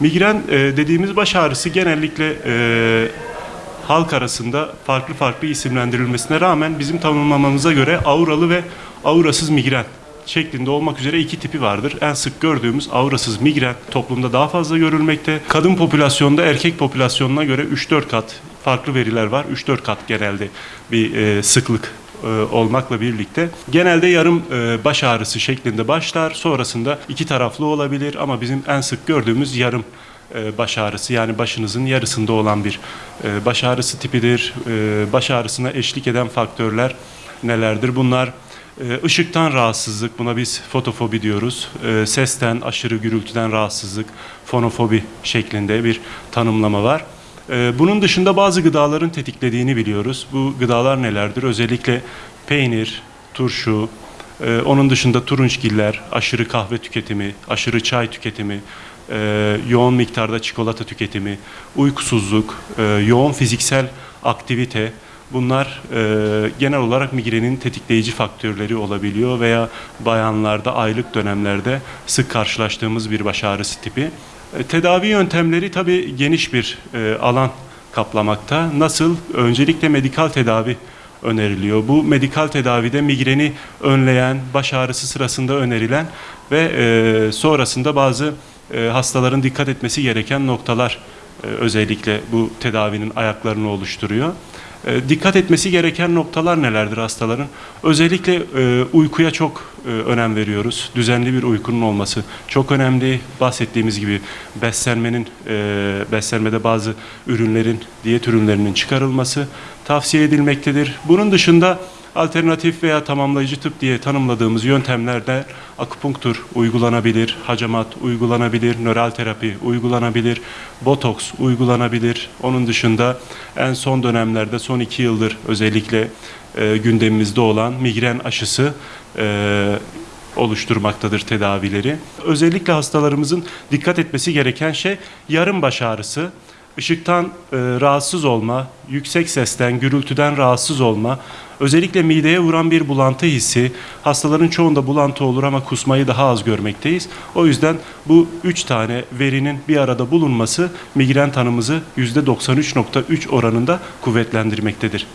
Migren e, dediğimiz baş ağrısı genellikle e, halk arasında farklı farklı isimlendirilmesine rağmen bizim tanımlamamıza göre auralı ve aurasız migren şeklinde olmak üzere iki tipi vardır. En sık gördüğümüz aurasız migren toplumda daha fazla görülmekte. Kadın popülasyonda erkek popülasyonuna göre 3-4 kat farklı veriler var. 3-4 kat genelde bir e, sıklık olmakla birlikte genelde yarım e, baş ağrısı şeklinde başlar. Sonrasında iki taraflı olabilir ama bizim en sık gördüğümüz yarım e, baş ağrısı yani başınızın yarısında olan bir e, baş ağrısı tipidir. E, Baş ağrısına eşlik eden faktörler nelerdir? Bunlar e, ışıktan rahatsızlık, buna biz fotofobi diyoruz. E, Sesten, aşırı gürültüden rahatsızlık, fonofobi şeklinde bir tanımlama var. Ee, Bunun dışında bazı gıdaların tetiklediğini biliyoruz. Bu gıdalar nelerdir? Özellikle peynir, turşu, e, onun dışında turunçgiller, aşırı kahve tüketimi, aşırı çay tüketimi, e, yoğun miktarda çikolata tüketimi, uykusuzluk, e, yoğun fiziksel aktivite bunlar e, genel olarak migrenin tetikleyici faktörleri olabiliyor veya bayanlarda aylık dönemlerde sık karşılaştığımız bir baş ağrısı tipi. E, Tedavi yöntemleri tabii geniş bir e, alan kaplamakta. Nasıl? Öncelikle medikal tedavi öneriliyor. Bu medikal tedavide migreni önleyen, baş ağrısı sırasında önerilen ve e, sonrasında bazı e, hastaların dikkat etmesi gereken noktalar e, özellikle bu tedavinin ayaklarını oluşturuyor. E, Dikkat etmesi gereken noktalar nelerdir hastaların? Özellikle e, uykuya çok önem veriyoruz. Düzenli bir uykunun olması çok önemli. Bahsettiğimiz gibi beslenmenin, e, beslenmede bazı ürünlerin, diyet ürünlerinin çıkarılması tavsiye edilmektedir. Bunun dışında alternatif veya tamamlayıcı tıp diye tanımladığımız yöntemlerde akupunktur uygulanabilir, hacamat uygulanabilir, nöral terapi uygulanabilir, botoks uygulanabilir. Onun dışında en son dönemlerde son iki yıldır özellikle e, gündemimizde olan migren aşısı e, oluşturmaktadır tedavileri. Özellikle hastalarımızın dikkat etmesi gereken şey yarım baş ağrısı, ışıktan e, rahatsız olma, yüksek sesten, gürültüden rahatsız olma, özellikle mideye vuran bir bulantı hissi, hastaların çoğunda bulantı olur ama kusmayı daha az görmekteyiz. O yüzden bu üç tane verinin bir arada bulunması migren tanımızı %93.3 oranında kuvvetlendirmektedir.